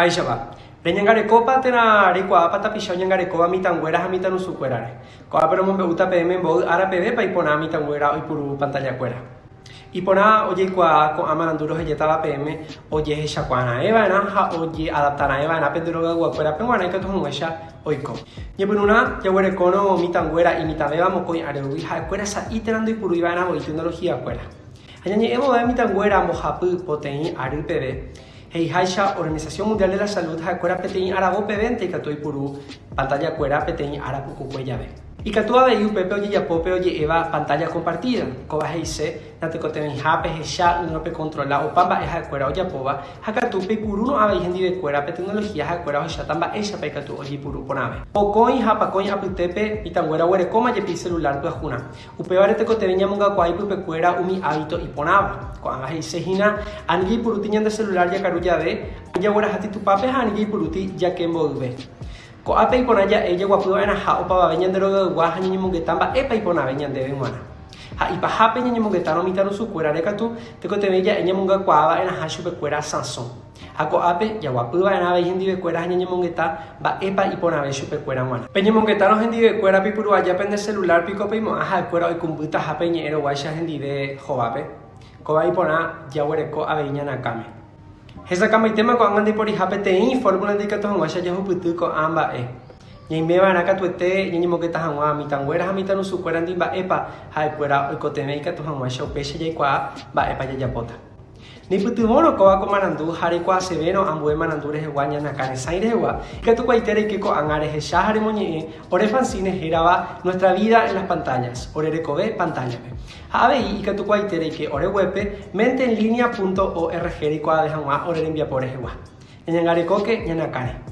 Baixaba. Reñangareko patena rikua pata pisau ñangareko amitanguera hamitanusukuerare. Koa pero mombe uta PM mbou ara PB pa ipona amitanguera oipuru pantalla kuera. Ipona oye kwa ko amananduro hejeta la PM oye hecha kuana eva na ha oye adaptana eva na penduro ga kuera penguana ka tuhun wesha oiko. Ñepununa yawere kono mitanguera y mitabeba mokoi arewi ha kuera sa iterando ipuru iba na bo tecnología kuera. Añañe emo de mitanguera mojapu potei ari PB Hei haisha Organización Mundial de la Salud hakura petein arago pevente katoi puru pantalla kuera petein arapuku kueyabe. Y katua de UPP oye yapope oye eva pantalla compartida. Koba heise nate kotemen hape hesha unope controla o pamba eja kuera oye poba hakatupe puru no abe hendi de kuera pe tecnología hakuera hesha tamba esha pe katu oye puru ponabe. O coin hapa coin apitepe itanguera were koma ye pi celular tu ajuna. Upe barete kotemen yamunga kwai pupe kuera umi hábito y ponaba. Koanga heise hina anigi puru tiñan de celular ya karuya de ya wera hati tu pape anigi puruti ya kembo ube. Ko apa ipona ya ella guapu ana ha opa ba venyan de lo gua hanyi munge tamba epa ipona venyan de benwana. Ha ipa hape nyi munge tano mitano su kuera de katu te ko te bella enya munga kwaba ena ha shupe kuera sanson. Ha ko ape ya guapu ba ana vejen di kuera hanyi munge ta ba epa ipona ve shupe kuera wana. Peña munge tano hendi de kuera pipuru aya pende celular piko peimo aha kuera oi kumbuta hape nyi ero waisha hendi de jovape. Ko ba ipona ya were ko aveña na kame. Hesa kama itema ko angandi pori hapete in formula de kato hangwa sha jahu putu ko amba e. Nyai meba na katu ete nyai mo keta hangwa mi tanguera ha mi tanu su kuera ndi ba epa ha kuera o ko teme kato hangwa sha pesha jai kwa ba epa ya Ni putu mono ko ko manandu hare kwa seveno ambue manandu re wanya na kane saire wa. Katu kwa itere que ko angare he sha hare moñe ore fansine heraba nuestra vida en las pantallas. Ore recobe pantalla. Habe y katu kwa itere que ore web mente en línea.org ri kwa de hangwa ore envia por ewa. Nyangare ko ke nyana kane.